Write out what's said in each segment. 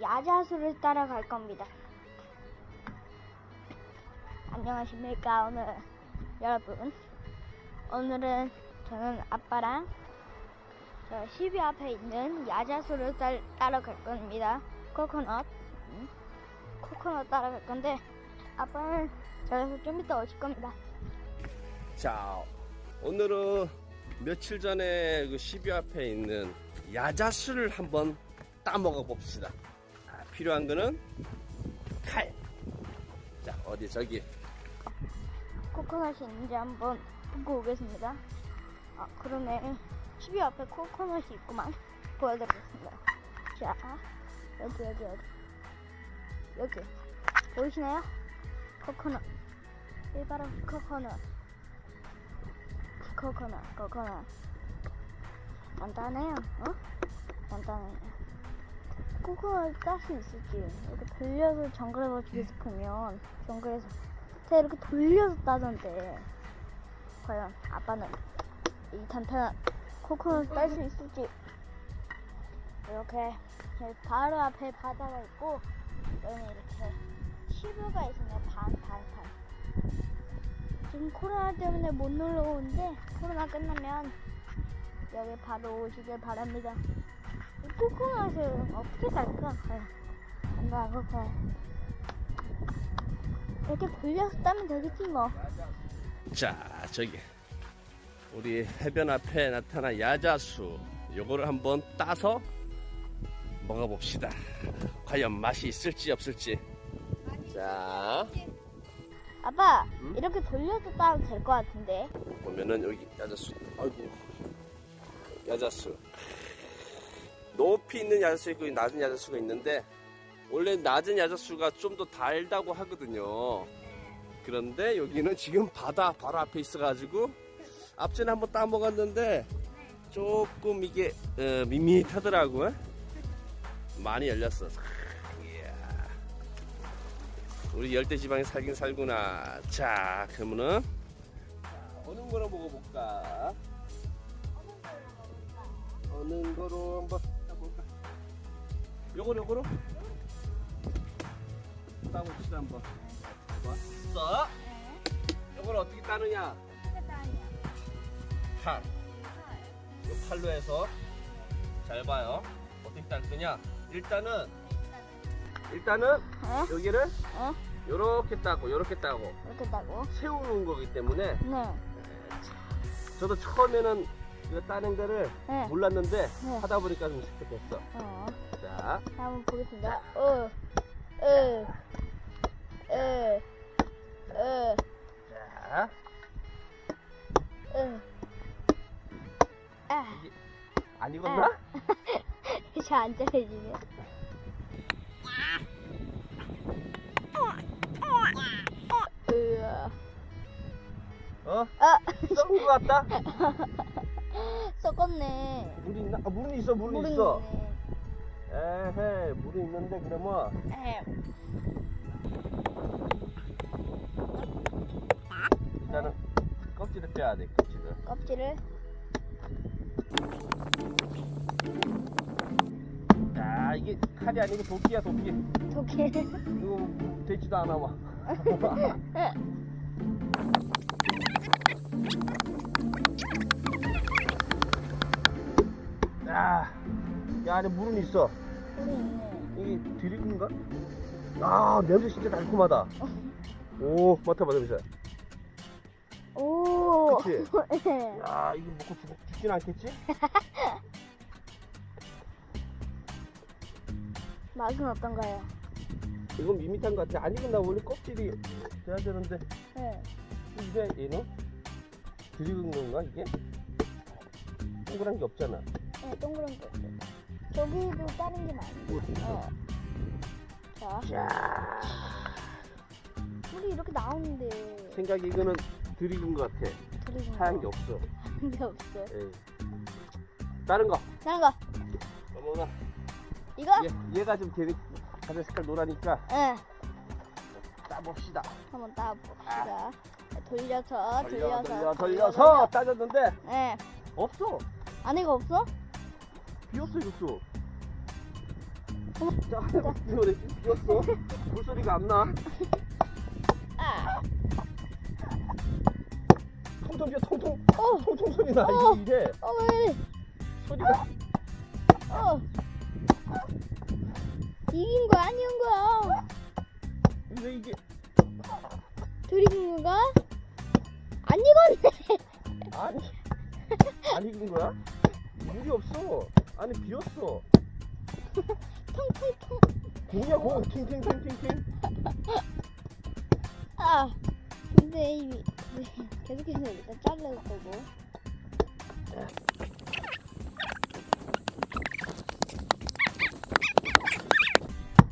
야자수를 따라갈 겁니다. 안녕하십니까 오늘 여러분. 오늘은 저는 아빠랑 저 10위 앞에 있는 야자수를 따, 따라갈 겁니다. 코코넛. 음, 코코넛 따라갈 건데 아빠는 저기서 좀 이따 오실 겁니다. 자, 오늘은 며칠 전에 그 10위 앞에 있는 야자수를 한번 따먹어 봅시다. 아, 필요한 거는 칼. 자, 어디 저기. 코코넛이 있는지 한번 보고 오겠습니다. 아, 그러네. 10위 앞에 코코넛이 있구만. 보여드리겠습니다. 자, 여기, 여기, 여기. 여기. 보이시나요? 코코넛. 이 바로 코코넛. 코코넛, 코코넛. 간단해요, 어? 간단해요. 코코넛 딸수 있을지. 이렇게 돌려서 정글에 버치고 싶으면, 정글에서 제가 이렇게 돌려서 따던데. 과연 아빠는 이 탄탄한 코코넛을 딸 수 있을지. 이렇게 바로 앞에 바다가 있고 여기는 이렇게 시부가 있습니다. 반반 반. 지금 코로나 때문에 못 놀러 오는데 코로나 끝나면 여기 바로 오시길 바랍니다. 이 코코넛을 어떻게 딸까 과연 안다 코코넛 이렇게 돌려서 따면 되겠지 뭐. 자, 저기. 우리 해변 앞에 나타난 야자수. 요거를 한번 따서 먹어봅시다. 과연 맛이 있을지 없을지. 자, 아빠, 응? 이렇게 돌려서 따도 될것 같은데. 보면은 여기 야자수. 아이고. 야자수. 높이 있는 야자수 있고 낮은 야자수가 있는데 원래 낮은 야자수가 좀 더 달다고 하거든요. 그런데 여기는 지금 바다 바로 앞에 있어가지고 앞전에 한번 따먹었는데 조금 이게 어, 밋밋하더라고요. 많이 열렸어. 우리 열대지방에 살긴 살구나. 자, 그러면은 자, 어느 거로 먹어볼까? 어느 거로 한번? 요거로 요거로? 따봅시다 한번. 왔어? 요걸 어떻게 따느냐? 팔. 요 팔로 해서 잘 봐요. 어떻게 딸 거냐? 일단은 일단은 어? 여기를 어? 요렇게 따고 요렇게 따고 이렇게 따고. 세우는 거기 때문에 네. 저도 처음에는 이거 따는 거를 네. 몰랐는데 네. 하다 보니까 좀 익숙했어. 어. 자, 한번 보겠습니다. 어. 어. 어. 어. 자, 어. 아, 안 익었나? 잘안 잘해지네. 으아. 어? 아, 썩은 거 같다? 썩었네. 물이 있나? 아, 물은 있어, 물은 물은 있어. 있네. 에헤, 물이 있는데 그러면 에hem. 일단은 껍질을 빼야 돼, 껍질을. 껍질을 자, 이게 칼이 아니고 도끼야, 도끼. 저기 이거 되지도 않아, 막. 야, 이 안에 물은 있어. 이게 드리근가? 아, 냄새 진짜 달콤하다. 오, 맡아봐, 냄새. 오. 그치? 네. 야, 이거 먹고 죽, 죽진 않겠지? 맛은 어떤가요? 이건 밋밋한 것 같아. 아니면 나 원래 껍질이 돼야 되는데. 네. 이게 얘는? 드리근 건가, 이게? 동그란 게 없잖아. 네, 동그란 거 있어요. 저기도 다른 게 많은데. 어. 자, 자, 물이 이렇게 나오는데 생각에 이거는 드리근 것 같아. 드리는 하얀 게 없어. 하얀 게 없어요. 에이. 다른 거. 다른 거 넘어가. 이거? 얘, 얘가 좀 되게 가슴 색깔 노라니까 네. 따봅시다. 한번 따봅시다. 돌려서 돌려, 돌려서 돌려, 돌려서 따졌는데 네. 없어. 안에가 없어? 비었어, 이것도. 자, 노래 비었어. 물소리가 안 나. 아, 통통 비어, 통통. 어, 통통 소리 나. 어. 이게, 이게 어, 왜 이래? 소리가. 어. 이긴 거 아니온 거야? 왜 이게. 들이긴 건가? 안 익었네. 아니. 안 익은 거야? 물이 없어. 안에 비었어. 통통통. 공이야, 공. 팅팅팅팅팅. 아, 근데 이미 계속해서 일단 자를 거고.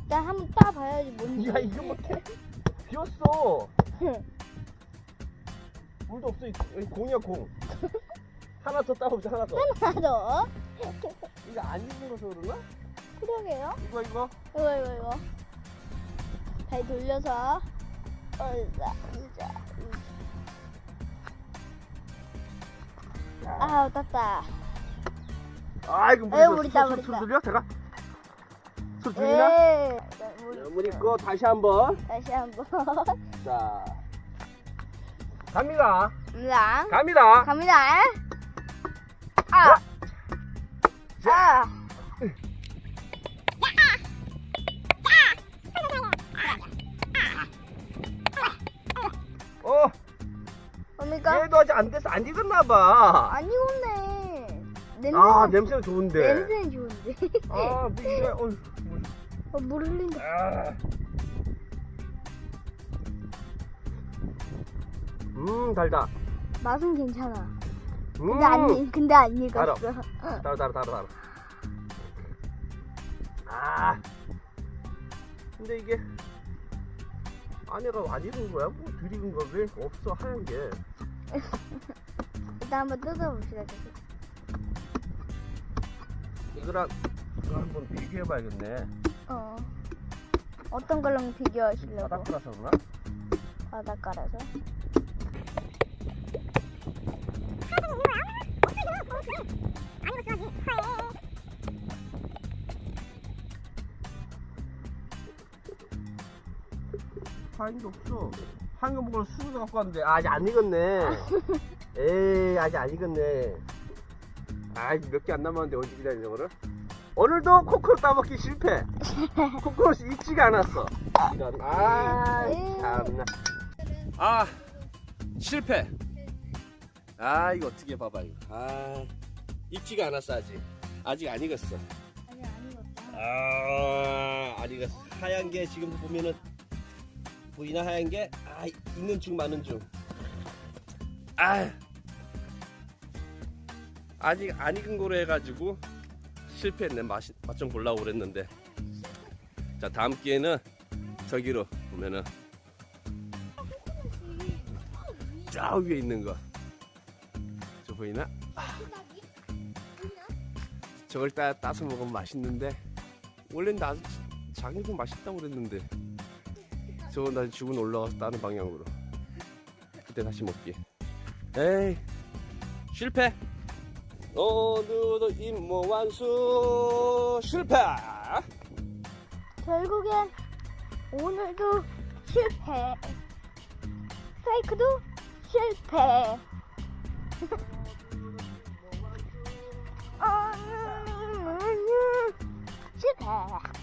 일단 한번 따봐야지 뭔지. 야, 이거 못해. 비었어. 물도 없어. 공이야, 공. 하나 더 따보자, 하나 더. 하나 더. 이거 안 익은 거서 그러나? 그러게요. 이거, 이거. 이거 이거 이거. 다시 돌려서. 어이자 이자. 아, 땄다. 아, 이거 물, 에이, 물이 소- 따, 소- 물이 소리 따. 들려? 제가? 소리 들리나? 예. 물 있고, 다시 한 번. 다시 한번. 자. 갑니다. 갑니다. 갑니다. 갑니다. 아. 아. 어, 뭡니까? 얘도 아직 안 돼서 안 익었나 봐. 안 익었네. 냄새. 아, 냄새가 좋은데. 냄새는 좋은데. 아, 뭐 어휴. 뭐, 어, 물 흘린다. 아. 음, 달다. 맛은 괜찮아. 음. 근데 안 익- 근데 안 익었어. 달아, 달아, 달아, 달아. 아. 근데 이게 안에가 안 익은 거야? 뭐 익은 거야? 왜 없어 하얀 게? 일단 한번 뜯어봅시다. 계속. 이거랑 이거 한번 비교해봐야겠네. 어. 어떤 걸랑 비교하시려고? 바닥이라서 그러나? 바닷가라서. 하얀 게 없어. 하얀 거 먹으러 수저도 갖고 왔는데 아, 아직 안 익었네. 에이 아직 안 익었네. 아몇 개 안 남았는데 언제 기다리는 거를? 오늘도 코코넛 따먹기 실패. 코코넛이 익지가 않았어. 이런 아. 참나. 아 실패. 아 이거 어떻게 봐봐 이거. 아 익지가 않았어 아직. 아직 안 익었어. 아니 안 익었다. 아, 아니 이거 하얀 게 지금 보면은 보이나 하얀 게 아, 있는 중 많은 중. 아. 아직 안 익은 거로 해가지고 실패했네 맛맛 좀 보려고 그랬는데 자 다음 기회는 저기로 보면은 저 위에 있는 거저 보이나? 아. 저걸 따, 따서 먹으면 맛있는데 원래는 나 장이도 맛있다고 그랬는데 저거 나 죽은 올라가서 다른 방향으로 그때 다시 먹기 에이 실패 오늘도 임무 완수 실패 결국엔 오늘도 실패. 페이크도 실패. Yeah.